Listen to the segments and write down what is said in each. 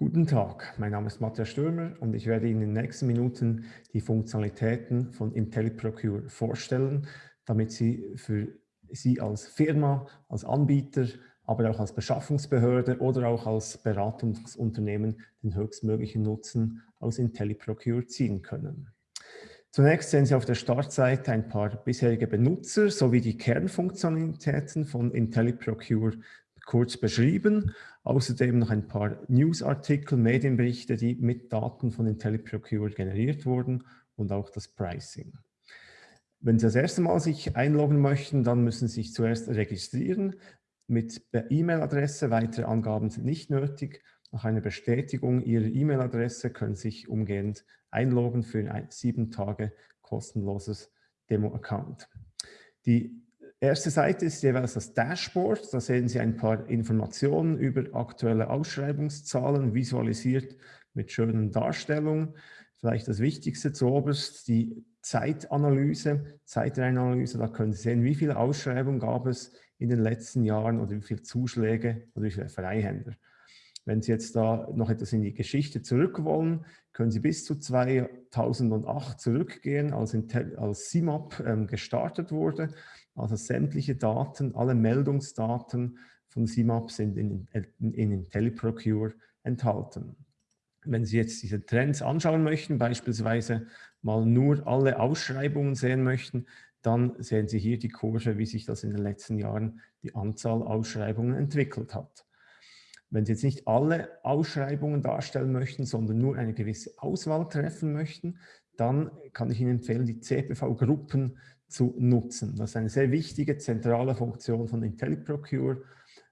Guten Tag, mein Name ist Matthias Stürmer und ich werde Ihnen in den nächsten Minuten die Funktionalitäten von IntelliProcure vorstellen, damit Sie für Sie als Firma, als Anbieter, aber auch als Beschaffungsbehörde oder auch als Beratungsunternehmen den höchstmöglichen Nutzen aus IntelliProcure ziehen können. Zunächst sehen Sie auf der Startseite ein paar bisherige Benutzer sowie die Kernfunktionalitäten von IntelliProcure kurz beschrieben. Außerdem noch ein paar Newsartikel, Medienberichte, die mit Daten von IntelliProcure generiert wurden und auch das Pricing. Wenn Sie das erste Mal sich einloggen möchten, dann müssen Sie sich zuerst registrieren. Mit E-Mail-Adresse, weitere Angaben sind nicht nötig. Nach einer Bestätigung Ihrer E-Mail-Adresse können Sie sich umgehend einloggen für ein sieben Tage kostenloses Demo-Account. Die erste Seite ist jeweils das Dashboard. Da sehen Sie ein paar Informationen über aktuelle Ausschreibungszahlen, visualisiert mit schönen Darstellungen. Vielleicht das Wichtigste zuoberst, die Zeitanalyse, Zeitreihenanalyse. Da können Sie sehen, wie viele Ausschreibungen gab es in den letzten Jahren oder wie viele Zuschläge oder wie viele Freihänder. Wenn Sie jetzt da noch etwas in die Geschichte zurück wollen, können Sie bis zu 2008 zurückgehen, als, als CIMAP ähm, gestartet wurde. Also sämtliche Daten, alle Meldungsdaten von CIMAP sind in, in, in IntelliProcure enthalten. Wenn Sie jetzt diese Trends anschauen möchten, beispielsweise mal nur alle Ausschreibungen sehen möchten, dann sehen Sie hier die Kurve, wie sich das in den letzten Jahren die Anzahl Ausschreibungen entwickelt hat. Wenn Sie jetzt nicht alle Ausschreibungen darstellen möchten, sondern nur eine gewisse Auswahl treffen möchten, dann kann ich Ihnen empfehlen, die CPV-Gruppen zu nutzen. Das ist eine sehr wichtige zentrale Funktion von IntelliProcure,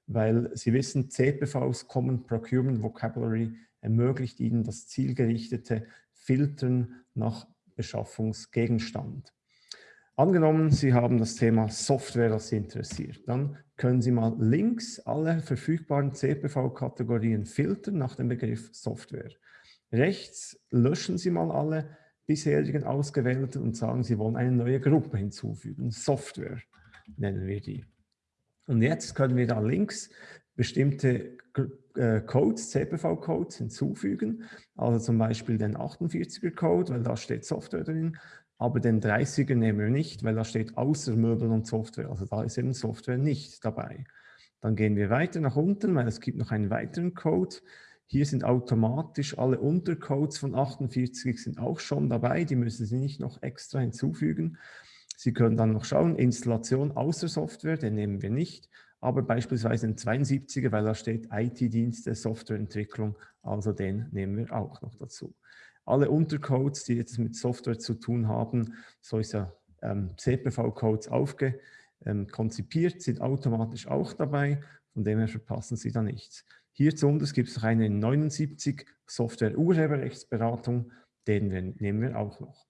weil Sie wissen, CPVs, Common Procurement Vocabulary, ermöglicht Ihnen das zielgerichtete Filtern nach Beschaffungsgegenstand. Angenommen, Sie haben das Thema Software, das Sie interessiert. Dann können Sie mal links alle verfügbaren CPV-Kategorien filtern nach dem Begriff Software. Rechts löschen Sie mal alle bisherigen ausgewählten und sagen, Sie wollen eine neue Gruppe hinzufügen. Software nennen wir die. Und jetzt können wir da links bestimmte äh, Codes, CPV-Codes hinzufügen, also zum Beispiel den 48er-Code, weil da steht Software drin, aber den 30er nehmen wir nicht, weil da steht außer Möbel und Software. Also da ist eben Software nicht dabei. Dann gehen wir weiter nach unten, weil es gibt noch einen weiteren Code. Hier sind automatisch alle Untercodes von 48 sind auch schon dabei. Die müssen Sie nicht noch extra hinzufügen. Sie können dann noch schauen, Installation außer Software, den nehmen wir nicht. Aber beispielsweise den 72er, weil da steht IT-Dienste, Softwareentwicklung, also den nehmen wir auch noch dazu alle Untercodes, die jetzt mit Software zu tun haben, so ist ja ähm, CPV-Codes aufge, ähm, konzipiert, sind automatisch auch dabei, von dem verpassen Sie da nichts. Hier zu uns gibt es noch eine 79 Software-Urheberrechtsberatung, den wir, nehmen wir auch noch.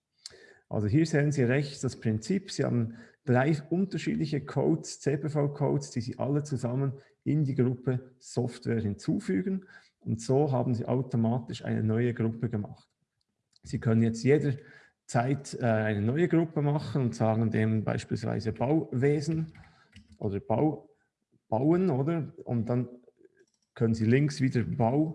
Also hier sehen Sie rechts das Prinzip. Sie haben drei unterschiedliche Codes, CPV-Codes, die Sie alle zusammen in die Gruppe Software hinzufügen. Und so haben Sie automatisch eine neue Gruppe gemacht. Sie können jetzt jederzeit äh, eine neue Gruppe machen und sagen dem beispielsweise Bauwesen oder Bau, Bauen, oder? Und dann können Sie links wieder Bau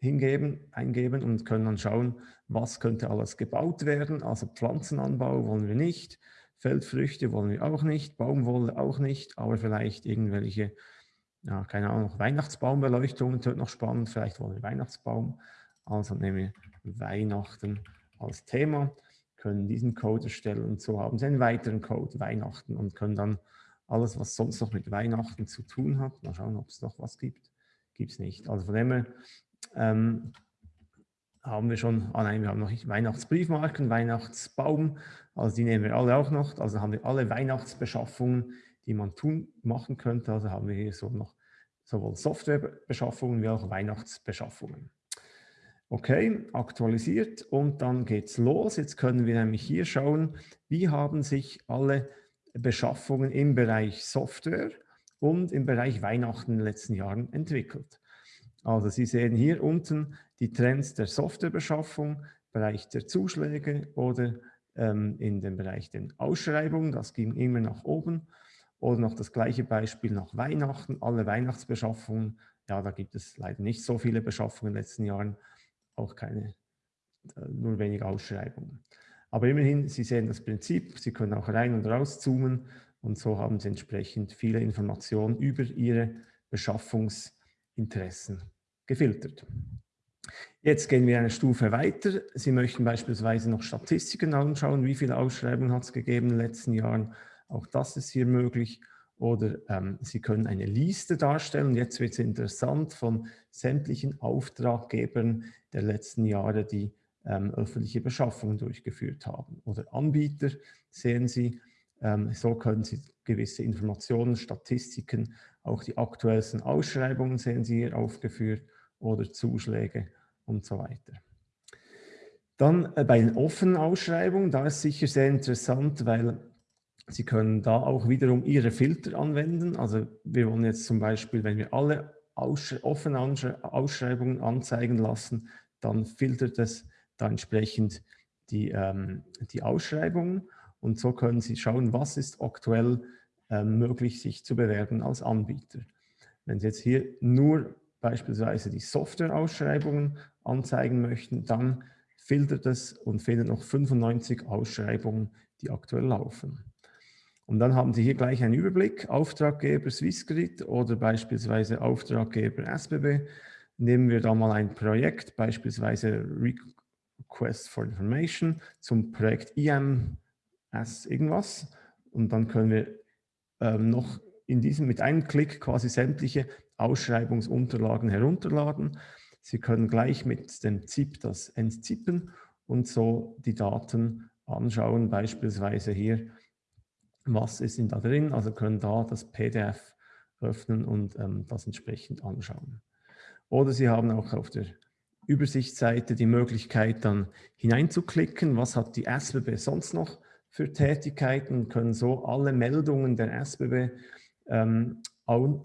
hingeben, eingeben und können dann schauen, was könnte alles gebaut werden. Also Pflanzenanbau wollen wir nicht, Feldfrüchte wollen wir auch nicht, Baumwolle auch nicht, aber vielleicht irgendwelche, ja, keine Ahnung, Weihnachtsbaumbeleuchtungen, wird noch spannend, vielleicht wollen wir Weihnachtsbaum. Also nehmen wir Weihnachten als Thema, können diesen Code erstellen und so haben Sie einen weiteren Code, Weihnachten, und können dann alles, was sonst noch mit Weihnachten zu tun hat, mal schauen, ob es noch was gibt, gibt es nicht. Also von dem her ähm, haben wir schon, ah nein, wir haben noch nicht Weihnachtsbriefmarken, Weihnachtsbaum, also die nehmen wir alle auch noch, also haben wir alle Weihnachtsbeschaffungen, die man tun, machen könnte, also haben wir hier so noch sowohl Softwarebeschaffungen wie auch Weihnachtsbeschaffungen. Okay, aktualisiert und dann geht's los. Jetzt können wir nämlich hier schauen, wie haben sich alle Beschaffungen im Bereich Software und im Bereich Weihnachten in den letzten Jahren entwickelt. Also Sie sehen hier unten die Trends der Softwarebeschaffung, Bereich der Zuschläge oder ähm, in dem Bereich der Ausschreibungen, das ging immer nach oben. Oder noch das gleiche Beispiel nach Weihnachten, alle Weihnachtsbeschaffungen ja, da gibt es leider nicht so viele Beschaffungen in den letzten Jahren, auch keine, äh, nur wenige Ausschreibungen. Aber immerhin, Sie sehen das Prinzip, Sie können auch rein und raus zoomen und so haben Sie entsprechend viele Informationen über Ihre Beschaffungsinteressen gefiltert. Jetzt gehen wir eine Stufe weiter. Sie möchten beispielsweise noch Statistiken anschauen, wie viele Ausschreibungen hat es gegeben in den letzten Jahren. Auch das ist hier möglich. Oder ähm, Sie können eine Liste darstellen. Jetzt wird es interessant von sämtlichen Auftraggebern der letzten Jahre, die ähm, öffentliche Beschaffungen durchgeführt haben. Oder Anbieter sehen Sie. Ähm, so können Sie gewisse Informationen, Statistiken, auch die aktuellsten Ausschreibungen sehen Sie hier aufgeführt oder Zuschläge und so weiter. Dann äh, bei den offenen Ausschreibungen, da ist sicher sehr interessant, weil Sie können da auch wiederum Ihre Filter anwenden. Also wir wollen jetzt zum Beispiel, wenn wir alle Aussch offenen Ausschreibungen anzeigen lassen, dann filtert es da entsprechend die, ähm, die Ausschreibungen und so können Sie schauen, was ist aktuell ähm, möglich, sich zu bewerben als Anbieter. Wenn Sie jetzt hier nur beispielsweise die Software-Ausschreibungen anzeigen möchten, dann filtert es und findet noch 95 Ausschreibungen, die aktuell laufen. Und dann haben Sie hier gleich einen Überblick, Auftraggeber Swissgrid oder beispielsweise Auftraggeber SBB. Nehmen wir da mal ein Projekt, beispielsweise Request for Information zum Projekt IMS irgendwas. Und dann können wir ähm, noch in diesem mit einem Klick quasi sämtliche Ausschreibungsunterlagen herunterladen. Sie können gleich mit dem ZIP das entzippen und so die Daten anschauen, beispielsweise hier, was ist denn da drin, also können da das PDF öffnen und ähm, das entsprechend anschauen. Oder Sie haben auch auf der Übersichtsseite die Möglichkeit dann hineinzuklicken, was hat die SBB sonst noch für Tätigkeiten, können so alle Meldungen der SBB ähm,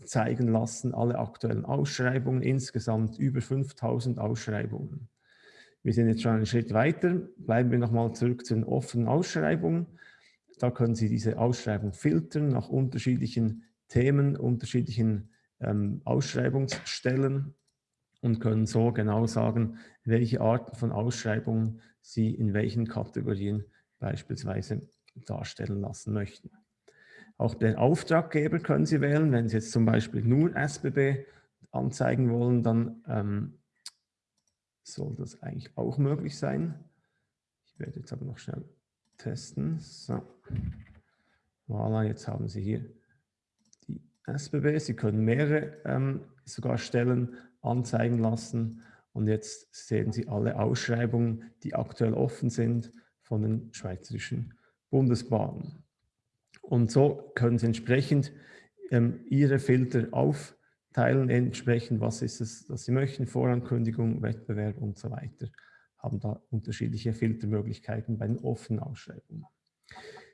zeigen lassen, alle aktuellen Ausschreibungen, insgesamt über 5000 Ausschreibungen. Wir sind jetzt schon einen Schritt weiter, bleiben wir nochmal zurück zu den offenen Ausschreibungen. Da können Sie diese Ausschreibung filtern nach unterschiedlichen Themen, unterschiedlichen ähm, Ausschreibungsstellen und können so genau sagen, welche Arten von Ausschreibungen Sie in welchen Kategorien beispielsweise darstellen lassen möchten. Auch den Auftraggeber können Sie wählen. Wenn Sie jetzt zum Beispiel nur SBB anzeigen wollen, dann ähm, soll das eigentlich auch möglich sein. Ich werde jetzt aber noch schnell testen. So. Voilà, jetzt haben Sie hier SBB. Sie können mehrere ähm, sogar Stellen anzeigen lassen. Und jetzt sehen Sie alle Ausschreibungen, die aktuell offen sind von den schweizerischen Bundesbahnen. Und so können Sie entsprechend ähm, Ihre Filter aufteilen, entsprechend was ist es, was Sie möchten, Vorankündigung, Wettbewerb und so weiter. Haben da unterschiedliche Filtermöglichkeiten bei den offenen Ausschreibungen.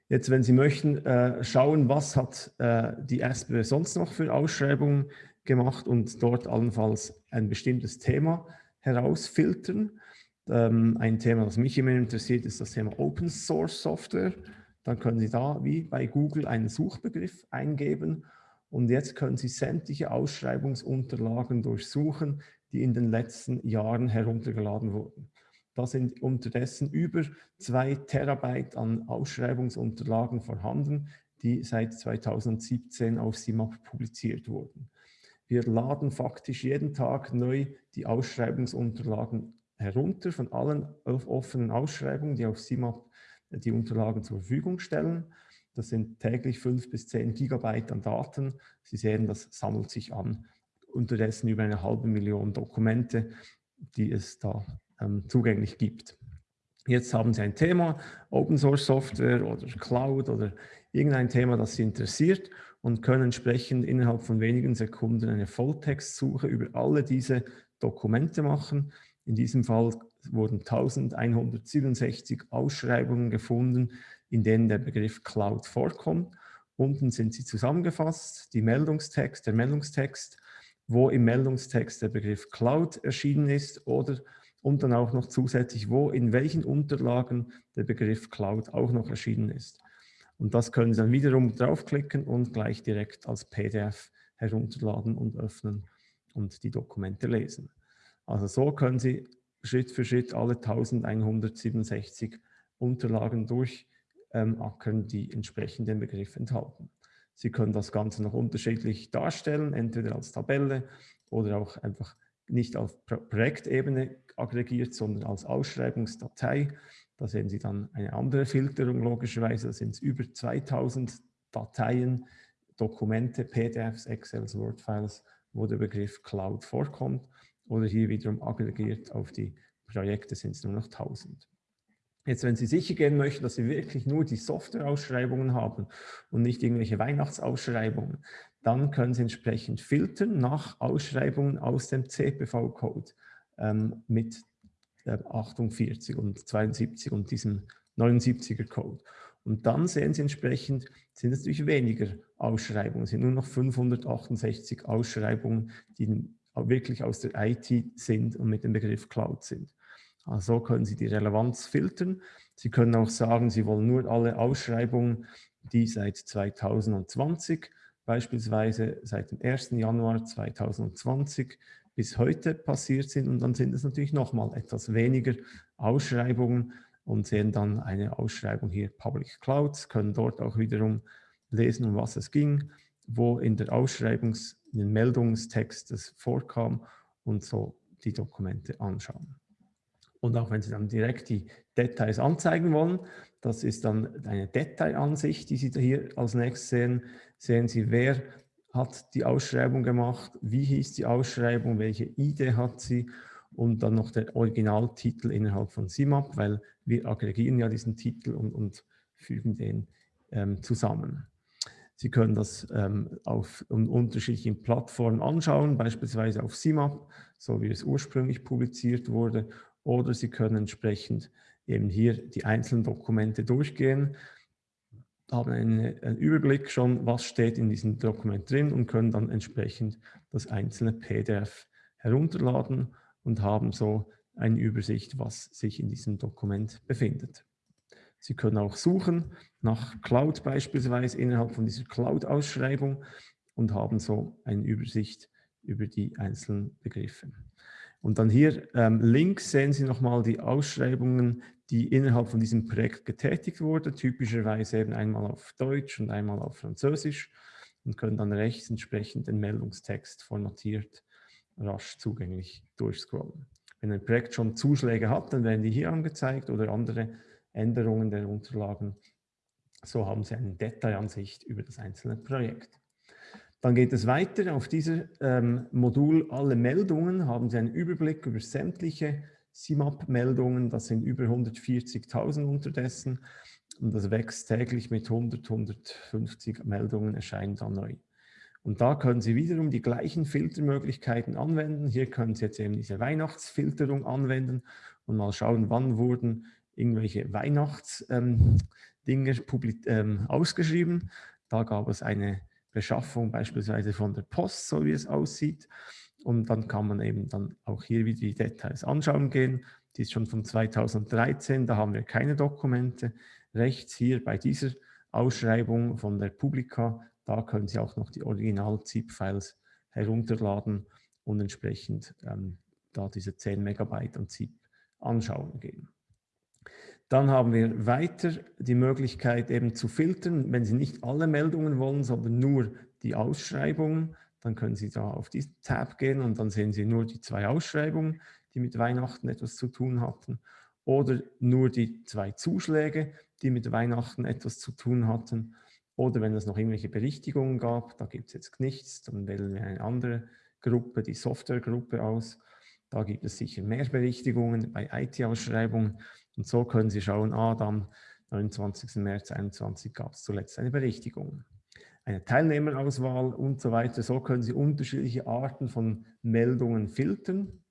Jetzt, wenn Sie möchten, äh, schauen, was hat äh, die SBW sonst noch für Ausschreibungen gemacht und dort allenfalls ein bestimmtes Thema herausfiltern, ähm, ein Thema, das mich immer interessiert, ist das Thema Open Source Software. Dann können Sie da wie bei Google einen Suchbegriff eingeben und jetzt können Sie sämtliche Ausschreibungsunterlagen durchsuchen, die in den letzten Jahren heruntergeladen wurden. Da sind unterdessen über zwei Terabyte an Ausschreibungsunterlagen vorhanden, die seit 2017 auf CIMAP publiziert wurden. Wir laden faktisch jeden Tag neu die Ausschreibungsunterlagen herunter von allen offenen Ausschreibungen, die auf CIMAP die Unterlagen zur Verfügung stellen. Das sind täglich fünf bis zehn Gigabyte an Daten. Sie sehen, das sammelt sich an. Unterdessen über eine halbe Million Dokumente, die es da ähm, zugänglich gibt. Jetzt haben Sie ein Thema, Open Source Software oder Cloud oder irgendein Thema, das Sie interessiert und können entsprechend innerhalb von wenigen Sekunden eine Volltextsuche über alle diese Dokumente machen. In diesem Fall wurden 1167 Ausschreibungen gefunden, in denen der Begriff Cloud vorkommt. Unten sind sie zusammengefasst, die Meldungstext, der Meldungstext, wo im Meldungstext der Begriff Cloud erschienen ist oder und dann auch noch zusätzlich, wo in welchen Unterlagen der Begriff Cloud auch noch erschienen ist. Und das können Sie dann wiederum draufklicken und gleich direkt als PDF herunterladen und öffnen und die Dokumente lesen. Also so können Sie Schritt für Schritt alle 1167 Unterlagen durchackern, die entsprechend den Begriff enthalten. Sie können das Ganze noch unterschiedlich darstellen, entweder als Tabelle oder auch einfach nicht auf Projektebene aggregiert, sondern als Ausschreibungsdatei. Da sehen Sie dann eine andere Filterung logischerweise. Da sind es über 2000 Dateien, Dokumente, PDFs, Excels, Word-Files, wo der Begriff Cloud vorkommt. Oder hier wiederum aggregiert auf die Projekte sind es nur noch 1000. Jetzt, wenn Sie sicher gehen möchten, dass Sie wirklich nur die Software-Ausschreibungen haben und nicht irgendwelche Weihnachtsausschreibungen, dann können Sie entsprechend filtern nach Ausschreibungen aus dem CPV-Code ähm, mit äh, 48 und 72 und diesem 79er-Code. Und dann sehen Sie entsprechend, sind es natürlich weniger Ausschreibungen, es sind nur noch 568 Ausschreibungen, die wirklich aus der IT sind und mit dem Begriff Cloud sind. Also so können Sie die Relevanz filtern. Sie können auch sagen, Sie wollen nur alle Ausschreibungen, die seit 2020 beispielsweise seit dem 1. Januar 2020 bis heute passiert sind und dann sind es natürlich nochmal etwas weniger Ausschreibungen und sehen dann eine Ausschreibung hier Public Clouds, können dort auch wiederum lesen, um was es ging, wo in der Ausschreibungs-, in den Meldungstext es vorkam und so die Dokumente anschauen. Und auch wenn Sie dann direkt die Details anzeigen wollen, das ist dann eine Detailansicht, die Sie hier als nächstes sehen. Sehen Sie, wer hat die Ausschreibung gemacht, wie hieß die Ausschreibung, welche Idee hat sie und dann noch der Originaltitel innerhalb von SIMAP, weil wir aggregieren ja diesen Titel und, und fügen den ähm, zusammen. Sie können das ähm, auf unterschiedlichen Plattformen anschauen, beispielsweise auf SIMAP, so wie es ursprünglich publiziert wurde, oder Sie können entsprechend eben hier die einzelnen Dokumente durchgehen, haben eine, einen Überblick schon, was steht in diesem Dokument drin und können dann entsprechend das einzelne PDF herunterladen und haben so eine Übersicht, was sich in diesem Dokument befindet. Sie können auch suchen nach Cloud beispielsweise innerhalb von dieser Cloud-Ausschreibung und haben so eine Übersicht über die einzelnen Begriffe. Und dann hier ähm, links sehen Sie nochmal die Ausschreibungen, die innerhalb von diesem Projekt getätigt wurden, typischerweise eben einmal auf Deutsch und einmal auf Französisch und können dann rechts entsprechend den Meldungstext formatiert rasch zugänglich durchscrollen. Wenn ein Projekt schon Zuschläge hat, dann werden die hier angezeigt oder andere Änderungen der Unterlagen. So haben Sie eine Detailansicht über das einzelne Projekt. Dann geht es weiter. Auf diesem ähm, Modul Alle Meldungen haben Sie einen Überblick über sämtliche CIMAP-Meldungen. Das sind über 140.000 unterdessen. Und das wächst täglich mit 100, 150 Meldungen erscheinen dann neu. Und da können Sie wiederum die gleichen Filtermöglichkeiten anwenden. Hier können Sie jetzt eben diese Weihnachtsfilterung anwenden und mal schauen, wann wurden irgendwelche Weihnachtsdinge ähm, ähm, ausgeschrieben. Da gab es eine Beschaffung beispielsweise von der Post, so wie es aussieht. Und dann kann man eben dann auch hier wieder die Details anschauen gehen. Die ist schon von 2013, da haben wir keine Dokumente. Rechts hier bei dieser Ausschreibung von der Publica, da können Sie auch noch die Original-ZIP-Files herunterladen und entsprechend ähm, da diese 10 Megabyte an ZIP anschauen gehen. Dann haben wir weiter die Möglichkeit eben zu filtern, wenn Sie nicht alle Meldungen wollen, sondern nur die Ausschreibungen, dann können Sie da auf diesen Tab gehen und dann sehen Sie nur die zwei Ausschreibungen, die mit Weihnachten etwas zu tun hatten oder nur die zwei Zuschläge, die mit Weihnachten etwas zu tun hatten oder wenn es noch irgendwelche Berichtigungen gab, da gibt es jetzt nichts, dann wählen wir eine andere Gruppe, die Softwaregruppe aus. Da gibt es sicher mehr Berichtigungen bei IT-Ausschreibungen und so können Sie schauen, ah, am 29. März 2021 gab es zuletzt eine Berichtigung. Eine Teilnehmerauswahl und so weiter. So können Sie unterschiedliche Arten von Meldungen filtern,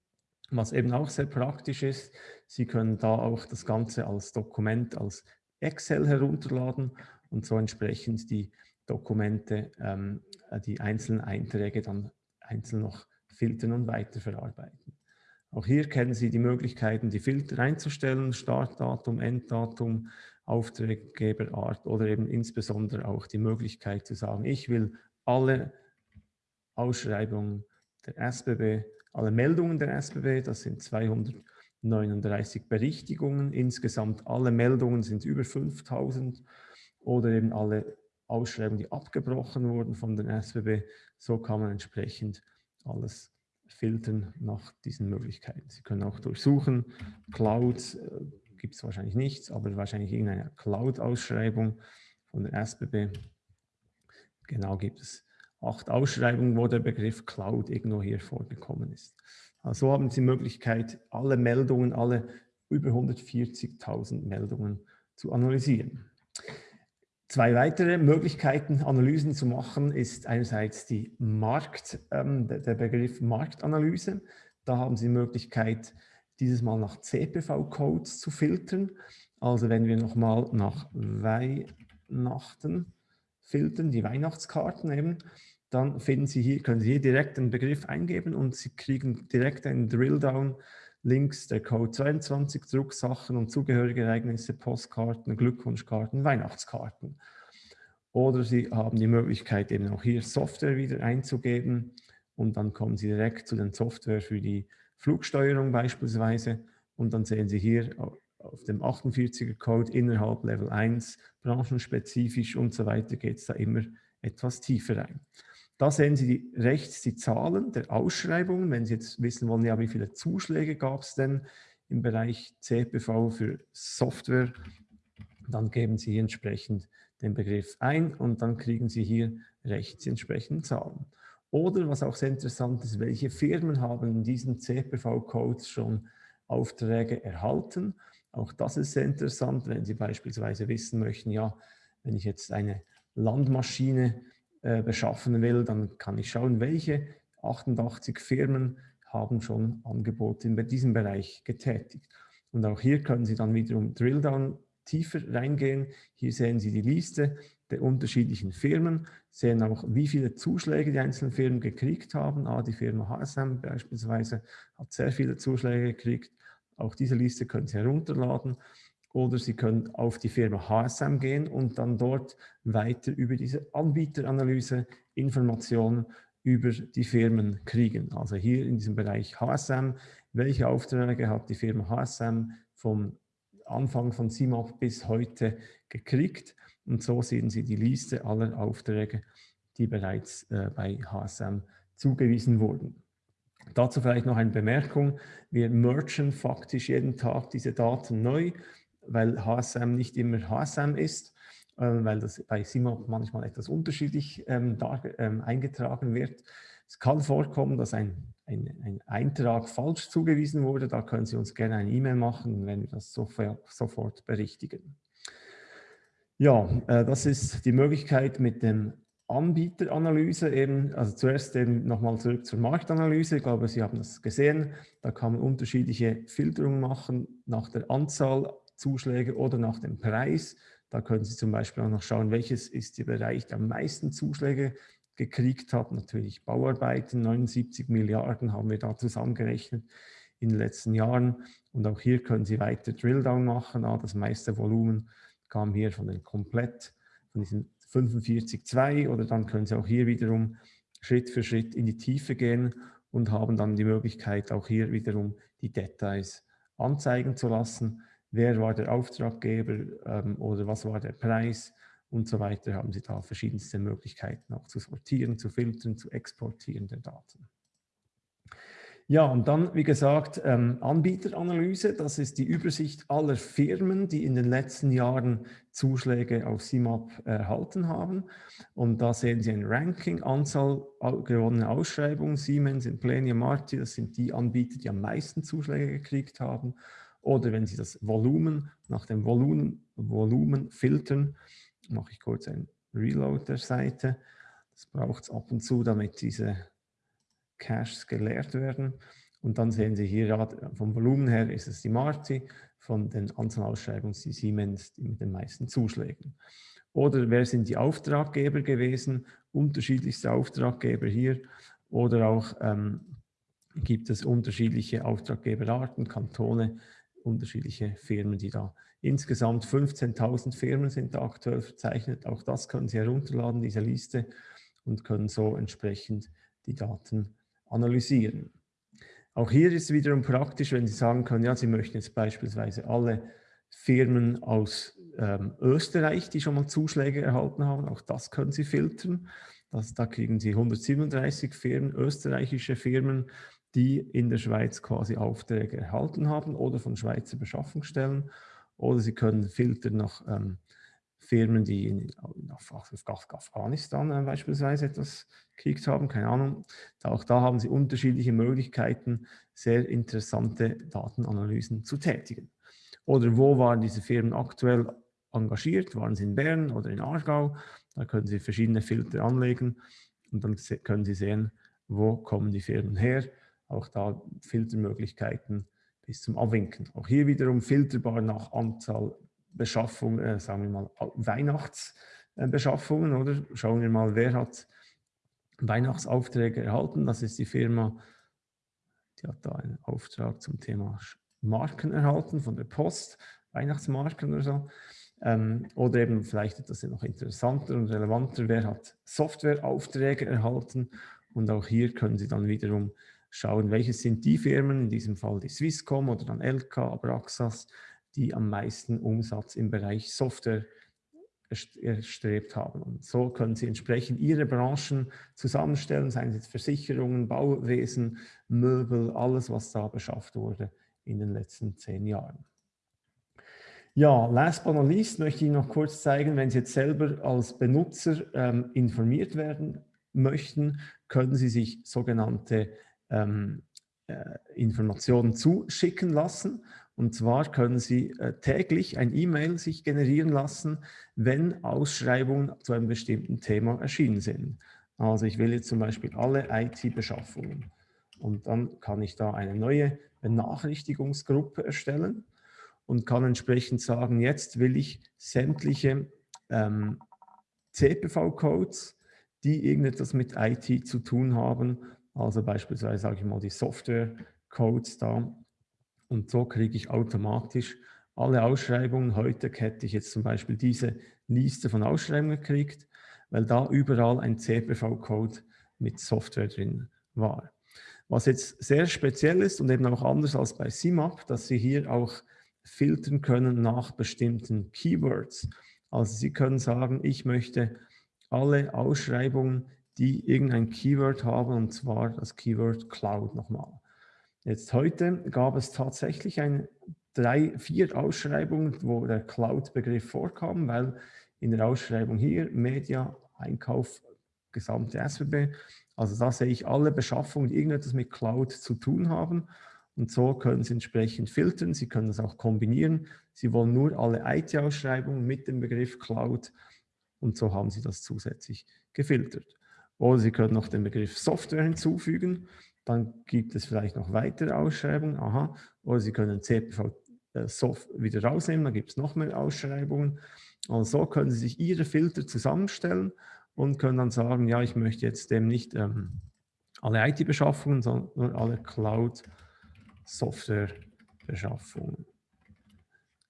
was eben auch sehr praktisch ist. Sie können da auch das Ganze als Dokument, als Excel herunterladen und so entsprechend die Dokumente, ähm, die einzelnen Einträge dann einzeln noch filtern und weiterverarbeiten. Auch hier kennen Sie die Möglichkeiten, die Filter einzustellen, Startdatum, Enddatum, Auftraggeberart oder eben insbesondere auch die Möglichkeit zu sagen, ich will alle Ausschreibungen der SBB, alle Meldungen der SBB, das sind 239 Berichtigungen, insgesamt alle Meldungen sind über 5000 oder eben alle Ausschreibungen, die abgebrochen wurden von den SBB. So kann man entsprechend alles filtern nach diesen Möglichkeiten. Sie können auch durchsuchen, Cloud äh, gibt es wahrscheinlich nichts, aber wahrscheinlich irgendeine Cloud-Ausschreibung von der SBB. Genau gibt es acht Ausschreibungen, wo der Begriff Cloud irgendwo hier vorgekommen ist. Also haben Sie die Möglichkeit, alle Meldungen, alle über 140.000 Meldungen zu analysieren. Zwei weitere Möglichkeiten, Analysen zu machen, ist einerseits die Markt, ähm, der Begriff Marktanalyse. Da haben Sie die Möglichkeit, dieses Mal nach CPV-Codes zu filtern. Also wenn wir nochmal nach Weihnachten filtern, die Weihnachtskarten eben, dann finden Sie hier, können Sie hier direkt den Begriff eingeben und Sie kriegen direkt einen Drilldown links der Code 22, Drucksachen und zugehörige Ereignisse, Postkarten, Glückwunschkarten, Weihnachtskarten. Oder Sie haben die Möglichkeit, eben auch hier Software wieder einzugeben und dann kommen Sie direkt zu den Software für die Flugsteuerung beispielsweise und dann sehen Sie hier auf dem 48er Code innerhalb Level 1, branchenspezifisch und so weiter geht es da immer etwas tiefer rein. Da sehen Sie die, rechts die Zahlen der Ausschreibungen. Wenn Sie jetzt wissen wollen, ja, wie viele Zuschläge gab es denn im Bereich CPV für Software, dann geben Sie entsprechend den Begriff ein und dann kriegen Sie hier rechts die entsprechenden Zahlen. Oder was auch sehr interessant ist, welche Firmen haben in diesen CPV-Codes schon Aufträge erhalten. Auch das ist sehr interessant, wenn Sie beispielsweise wissen möchten, ja, wenn ich jetzt eine Landmaschine äh, beschaffen will, dann kann ich schauen, welche 88 Firmen haben schon Angebote in diesem Bereich getätigt. Und auch hier können Sie dann wiederum Drilldown tiefer reingehen. Hier sehen Sie die Liste der unterschiedlichen Firmen, sehen auch, wie viele Zuschläge die einzelnen Firmen gekriegt haben. Ah, die Firma HSM beispielsweise hat sehr viele Zuschläge gekriegt. Auch diese Liste können Sie herunterladen oder Sie können auf die Firma HSM gehen und dann dort weiter über diese Anbieteranalyse Informationen über die Firmen kriegen. Also hier in diesem Bereich HSM, welche Aufträge hat die Firma HSM vom Anfang von CIMAP bis heute gekriegt und so sehen Sie die Liste aller Aufträge, die bereits äh, bei HSM zugewiesen wurden. Dazu vielleicht noch eine Bemerkung. Wir merchen faktisch jeden Tag diese Daten neu weil HSM nicht immer HSM ist, äh, weil das bei SIMAP manchmal etwas unterschiedlich ähm, da, ähm, eingetragen wird. Es kann vorkommen, dass ein, ein, ein, Eintrag falsch zugewiesen wurde. Da können Sie uns gerne eine E-Mail machen, wenn wir das sofort, sofort berichtigen. Ja, äh, das ist die Möglichkeit mit dem Anbieteranalyse eben, also zuerst eben nochmal zurück zur Marktanalyse. Ich glaube, Sie haben das gesehen. Da kann man unterschiedliche Filterungen machen nach der Anzahl Zuschläge oder nach dem Preis. Da können Sie zum Beispiel auch noch schauen, welches ist der Bereich, der am meisten Zuschläge gekriegt hat. Natürlich Bauarbeiten, 79 Milliarden haben wir da zusammengerechnet in den letzten Jahren. Und auch hier können Sie weiter Drilldown machen. Ah, das meiste Volumen kam hier von den komplett, von diesen 45,2 oder dann können Sie auch hier wiederum Schritt für Schritt in die Tiefe gehen und haben dann die Möglichkeit, auch hier wiederum die Details anzeigen zu lassen wer war der Auftraggeber ähm, oder was war der Preis und so weiter, haben Sie da verschiedenste Möglichkeiten auch zu sortieren, zu filtern, zu exportieren der Daten. Ja, und dann, wie gesagt, ähm, Anbieteranalyse. Das ist die Übersicht aller Firmen, die in den letzten Jahren Zuschläge auf CIMAP erhalten haben. Und da sehen Sie ein Ranking, Anzahl gewonnener Ausschreibungen. Siemens, Implenia, Marti, das sind die Anbieter, die am meisten Zuschläge gekriegt haben. Oder wenn Sie das Volumen nach dem Volumen, Volumen filtern, mache ich kurz ein Reload der Seite. Das braucht es ab und zu, damit diese Caches geleert werden. Und dann sehen Sie hier, vom Volumen her ist es die Marti, von den Anzahlausschreibungen die Siemens die mit den meisten Zuschlägen. Oder wer sind die Auftraggeber gewesen? Unterschiedlichste Auftraggeber hier. Oder auch ähm, gibt es unterschiedliche Auftraggeberarten, Kantone, unterschiedliche Firmen, die da insgesamt 15.000 Firmen sind da aktuell verzeichnet. Auch das können Sie herunterladen, diese Liste, und können so entsprechend die Daten analysieren. Auch hier ist es wiederum praktisch, wenn Sie sagen können, ja, Sie möchten jetzt beispielsweise alle Firmen aus ähm, Österreich, die schon mal Zuschläge erhalten haben, auch das können Sie filtern. Das, da kriegen Sie 137 Firmen, österreichische Firmen, die in der Schweiz quasi Aufträge erhalten haben oder von Schweizer Beschaffungsstellen. Oder Sie können filtern nach ähm, Firmen, die in, auf, Afghanistan äh, beispielsweise etwas gekriegt haben, keine Ahnung. Auch da haben Sie unterschiedliche Möglichkeiten, sehr interessante Datenanalysen zu tätigen. Oder wo waren diese Firmen aktuell engagiert? Waren sie in Bern oder in Aargau? Da können Sie verschiedene Filter anlegen und dann können Sie sehen, wo kommen die Firmen her. Auch da Filtermöglichkeiten bis zum Abwinken. Auch hier wiederum filterbar nach Anzahl Beschaffung, äh, sagen wir mal, Weihnachtsbeschaffungen, oder? Schauen wir mal, wer hat Weihnachtsaufträge erhalten. Das ist die Firma, die hat da einen Auftrag zum Thema Marken erhalten von der Post, Weihnachtsmarken oder so. Ähm, oder eben vielleicht etwas noch interessanter und relevanter, wer hat Softwareaufträge erhalten. Und auch hier können Sie dann wiederum schauen, welche sind die Firmen, in diesem Fall die Swisscom oder dann LK, Abraxas, die am meisten Umsatz im Bereich Software erstrebt haben. Und so können Sie entsprechend Ihre Branchen zusammenstellen, seien es jetzt Versicherungen, Bauwesen, Möbel, alles, was da beschafft wurde in den letzten zehn Jahren. Ja, last but not least möchte ich noch kurz zeigen, wenn Sie jetzt selber als Benutzer ähm, informiert werden möchten, können Sie sich sogenannte ähm, äh, Informationen zuschicken lassen. Und zwar können Sie äh, täglich ein E-Mail sich generieren lassen, wenn Ausschreibungen zu einem bestimmten Thema erschienen sind. Also ich will jetzt zum Beispiel alle IT-Beschaffungen. Und dann kann ich da eine neue Benachrichtigungsgruppe erstellen und kann entsprechend sagen, jetzt will ich sämtliche ähm, CPV-Codes, die irgendetwas mit IT zu tun haben, also beispielsweise sage ich mal die Software-Codes da, und so kriege ich automatisch alle Ausschreibungen. Heute hätte ich jetzt zum Beispiel diese Liste von Ausschreibungen gekriegt, weil da überall ein CPV-Code mit Software drin war. Was jetzt sehr speziell ist und eben auch anders als bei CMAP, dass Sie hier auch filtern können nach bestimmten Keywords. Also Sie können sagen, ich möchte alle Ausschreibungen, die irgendein Keyword haben, und zwar das Keyword Cloud nochmal. Jetzt heute gab es tatsächlich ein, drei, vier Ausschreibungen, wo der Cloud-Begriff vorkam, weil in der Ausschreibung hier Media, Einkauf, gesamte SWB, also da sehe ich alle Beschaffungen, die irgendetwas mit Cloud zu tun haben. Und so können Sie entsprechend filtern. Sie können das auch kombinieren. Sie wollen nur alle IT-Ausschreibungen mit dem Begriff Cloud und so haben Sie das zusätzlich gefiltert. Oder Sie können noch den Begriff Software hinzufügen. Dann gibt es vielleicht noch weitere Ausschreibungen. Aha. Oder Sie können CPV äh, Soft wieder rausnehmen, dann gibt es noch mehr Ausschreibungen. Also so können Sie sich Ihre Filter zusammenstellen und können dann sagen, ja, ich möchte jetzt dem nicht ähm, alle IT-Beschaffungen, sondern nur alle Cloud-Software-Beschaffungen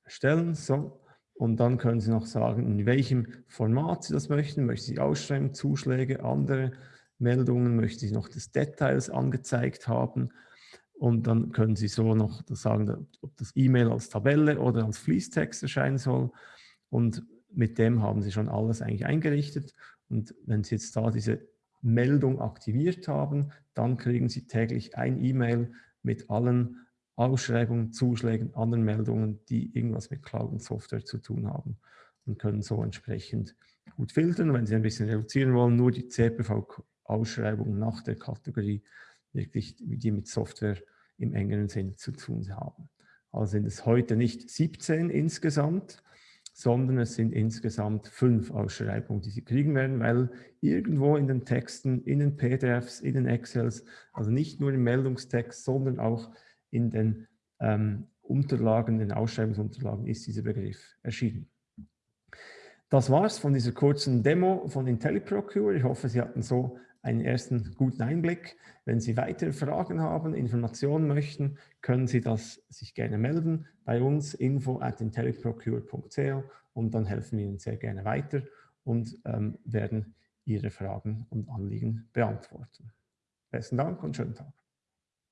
erstellen. So. Und dann können Sie noch sagen, in welchem Format Sie das möchten. Möchten Sie Ausschreibungen, Zuschläge, andere Meldungen möchte ich noch des Details angezeigt haben. Und dann können Sie so noch sagen, ob das E-Mail als Tabelle oder als Fließtext erscheinen soll. Und mit dem haben Sie schon alles eigentlich eingerichtet. Und wenn Sie jetzt da diese Meldung aktiviert haben, dann kriegen Sie täglich ein E-Mail mit allen Ausschreibungen, Zuschlägen, anderen Meldungen, die irgendwas mit Cloud und Software zu tun haben und können so entsprechend gut filtern. Wenn Sie ein bisschen reduzieren wollen, nur die CPV Ausschreibungen nach der Kategorie, wirklich, die mit Software im engeren Sinn zu tun haben. Also sind es heute nicht 17 insgesamt, sondern es sind insgesamt fünf Ausschreibungen, die Sie kriegen werden, weil irgendwo in den Texten, in den PDFs, in den Excels, also nicht nur im Meldungstext, sondern auch in den ähm, Unterlagen, den Ausschreibungsunterlagen ist dieser Begriff erschienen. Das war's von dieser kurzen Demo von IntelliProcure. Ich hoffe, Sie hatten so einen ersten guten Einblick. Wenn Sie weitere Fragen haben, Informationen möchten, können Sie das sich gerne melden bei uns info at intelliprocure.co und dann helfen wir Ihnen sehr gerne weiter und ähm, werden Ihre Fragen und Anliegen beantworten. Besten Dank und schönen Tag.